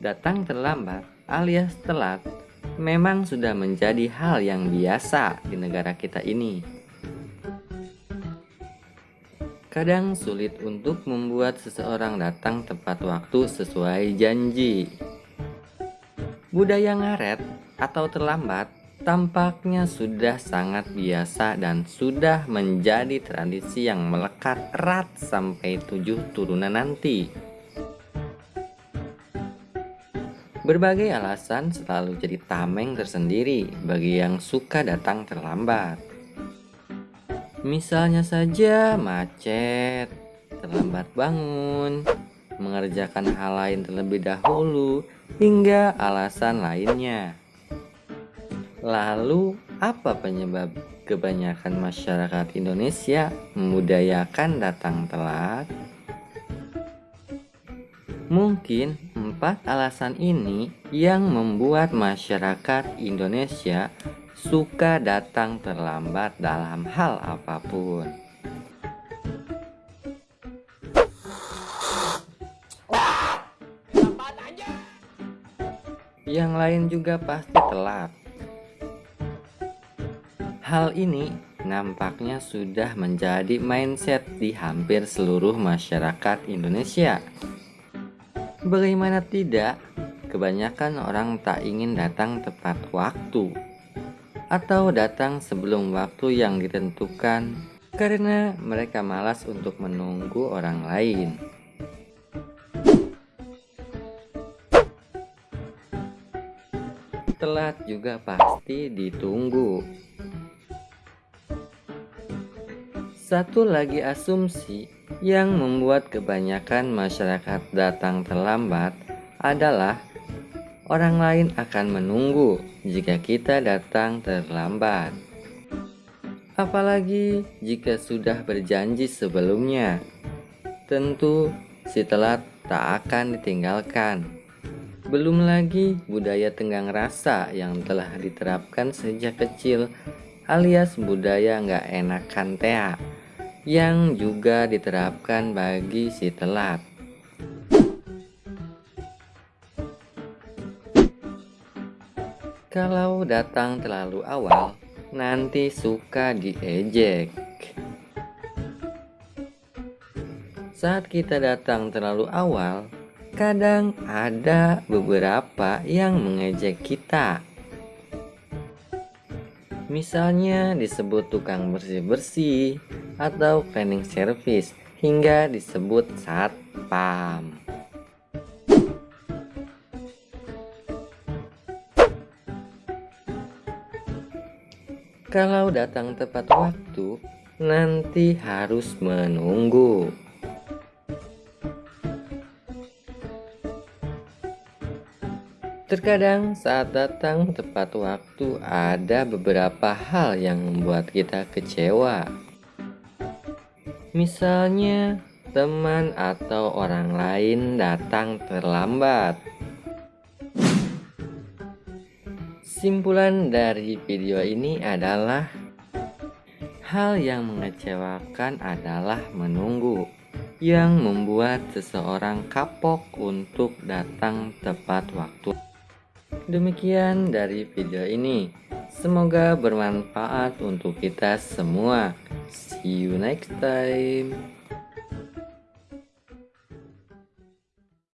Datang terlambat alias telat memang sudah menjadi hal yang biasa di negara kita ini. Kadang sulit untuk membuat seseorang datang tepat waktu sesuai janji. Budaya ngaret atau terlambat tampaknya sudah sangat biasa dan sudah menjadi tradisi yang melekat erat sampai tujuh turunan nanti. Berbagai alasan selalu jadi tameng tersendiri bagi yang suka datang terlambat. Misalnya saja macet, terlambat bangun, mengerjakan hal lain terlebih dahulu, hingga alasan lainnya. Lalu, apa penyebab kebanyakan masyarakat Indonesia membudayakan datang telat? Mungkin empat alasan ini yang membuat masyarakat Indonesia suka datang terlambat dalam hal apa pun. Yang lain juga pasti telat. Hal ini nampaknya sudah menjadi mindset di hampir seluruh masyarakat Indonesia. Bagaimana tidak, kebanyakan orang tak ingin datang tepat waktu atau datang sebelum waktu yang ditentukan karena mereka malas untuk menunggu orang lain. Telat juga pasti ditunggu. Satu lagi asumsi yang membuat kebanyakan masyarakat datang terlambat adalah orang lain akan menunggu jika kita datang terlambat. Apalagi jika sudah berjanji sebelumnya, tentu si telat tak akan ditinggalkan. Belum lagi budaya tenggang rasa yang telah diterapkan sejak kecil alias budaya nggak enakan tea yang juga diterapkan bagi si telat. Kalau datang terlalu awal, nanti suka diejek. Saat kita datang terlalu awal, kadang ada beberapa yang mengejek kita. Misalnya disebut tukang bersih-bersih, atau cleaning service hingga disebut satpam. Kalau datang tepat waktu, nanti harus menunggu. Terkadang saat datang tepat waktu ada beberapa hal yang membuat kita kecewa. Misalnya, teman atau orang lain datang terlambat. Simpulan dari video ini adalah hal yang mengecewakan adalah menunggu yang membuat seseorang kapok untuk datang tepat waktu. Demikian dari video ini. Semoga bermanfaat untuk kita semua. See you next time.